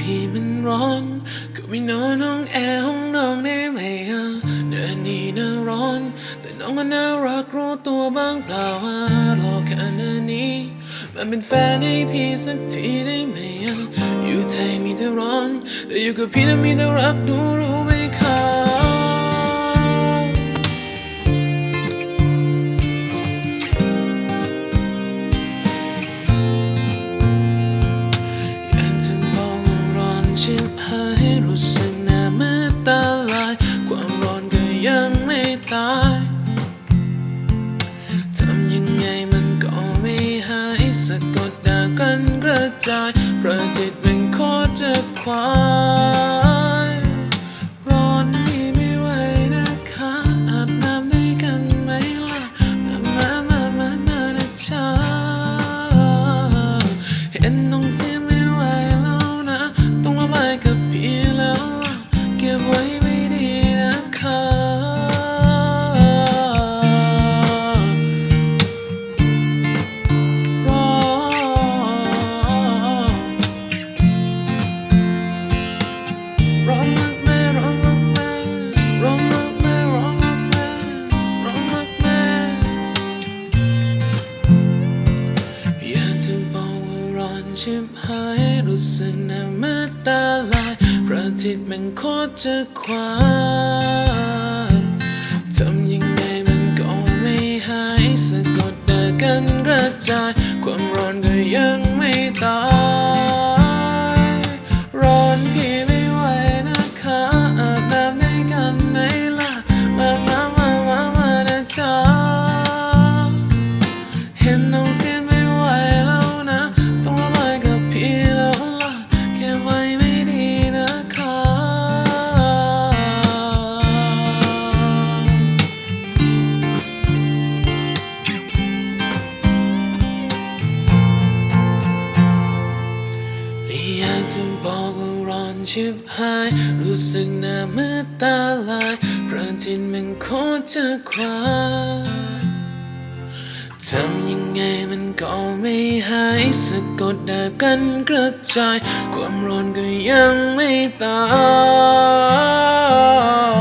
พี่มันร้อนก็ไม่นอนห้องแอร์ห้องนอนได้ไหมอะเดือนนี้น่าร้อน แต่น้องก็น่ารักรู้ตัวบ้างเปล่าว่ารอแค่นานี้ มันเป็นแฟนให้พี่สักทีได้ไหมอะอยู่ไทยมีแต่ร้อน แต่อยู่กับพี่นั้นมีแต่รักดูรู้ ร้อนชิบหายรู้สึกหน้ามือตาลาย ความร้อนก็ยังไม่ตายทำยังไงมันก็ไม่หายสะกดดากันกระจายประจิตมันโคตรจะควาย ชิบหายรู้สึกหน้ามืดตาลายพระอาทิตย์มันโคตรจะควายทำยังไงมันก็ไม่หายสะกดเดากันกระจาย ความร้อนก็ยังไม่ ไม่อยากจะบอกว่าร้อนชิบหาย รู้สึกหน้ามืดตาลายพระทินมันโคตรจะควาทำยังไงมันก็ไม่หายสะกดดากันกระจาย ความร้อนก็ยังไม่ตาย